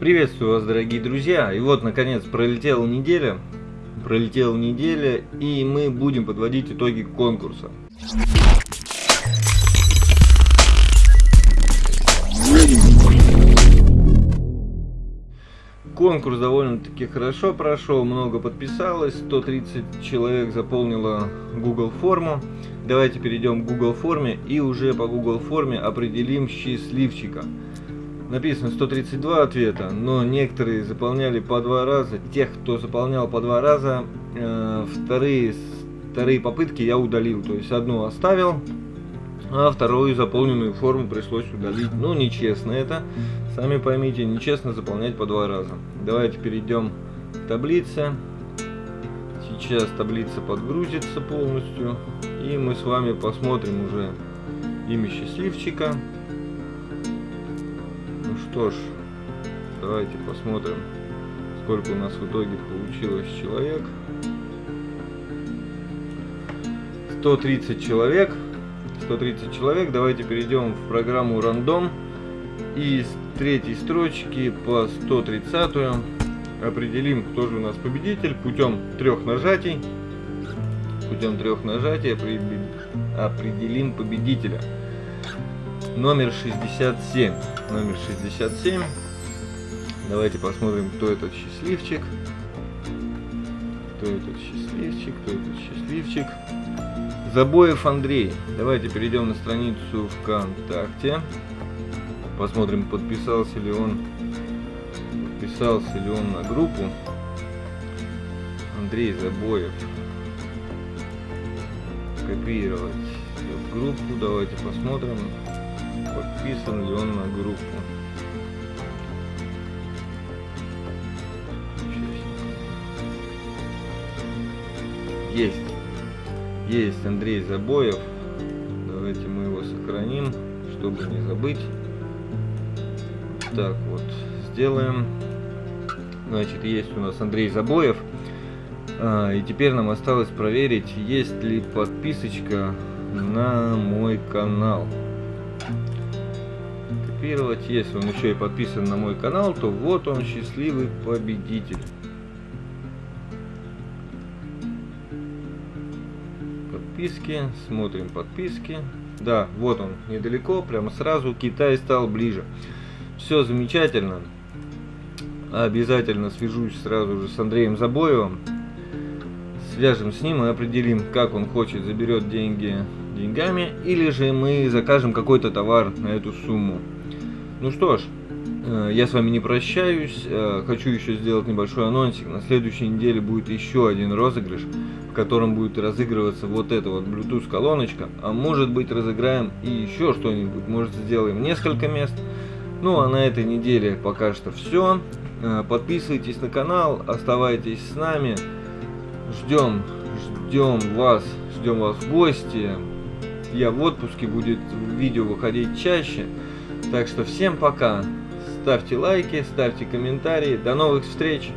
Приветствую вас, дорогие друзья! И вот, наконец, пролетела неделя. Пролетела неделя, и мы будем подводить итоги конкурса. Конкурс довольно-таки хорошо прошел, много подписалось, 130 человек заполнило Google форму. Давайте перейдем к Google форме и уже по Google форме определим счастливчика. Написано 132 ответа, но некоторые заполняли по два раза. Тех, кто заполнял по два раза, э, вторые, вторые попытки я удалил. То есть одну оставил, а вторую заполненную форму пришлось удалить. Ну, нечестно это. Сами поймите, нечестно заполнять по два раза. Давайте перейдем к таблице. Сейчас таблица подгрузится полностью. И мы с вами посмотрим уже имя счастливчика. Что ж, давайте посмотрим, сколько у нас в итоге получилось человек. 130 человек. 130 человек. Давайте перейдем в программу рандом. И с третьей строчки по 130 определим, кто же у нас победитель путем трех нажатий. Путем трех нажатий определим победителя. Номер 67. Номер 67. Давайте посмотрим, кто этот счастливчик. Кто этот счастливчик, кто этот счастливчик. Забоев Андрей. Давайте перейдем на страницу ВКонтакте. Посмотрим, подписался ли он подписался ли он на группу. Андрей Забоев. Копировать в группу. Давайте посмотрим, подписан ли он на группу. Есть. Есть Андрей Забоев. Давайте мы его сохраним, чтобы не забыть. Так вот, сделаем. Значит, есть у нас Андрей Забоев. А, и теперь нам осталось проверить, есть ли подписочка на мой канал. Копировать. Если он еще и подписан на мой канал, то вот он счастливый победитель. Подписки. Смотрим подписки. Да, вот он, недалеко, прямо сразу. Китай стал ближе. Все замечательно. Обязательно свяжусь сразу же с Андреем Забоевым. Свяжем с ним и определим, как он хочет, заберет деньги деньгами, или же мы закажем какой-то товар на эту сумму. Ну что ж, э, я с вами не прощаюсь, э, хочу еще сделать небольшой анонсик. На следующей неделе будет еще один розыгрыш, в котором будет разыгрываться вот эта вот Bluetooth колоночка. А может быть разыграем и еще что-нибудь, может сделаем несколько мест. Ну а на этой неделе пока что все. Э, подписывайтесь на канал, оставайтесь с нами. Ждем, ждем вас, ждем вас в гости. Я в отпуске, будет видео выходить чаще. Так что всем пока. Ставьте лайки, ставьте комментарии. До новых встреч!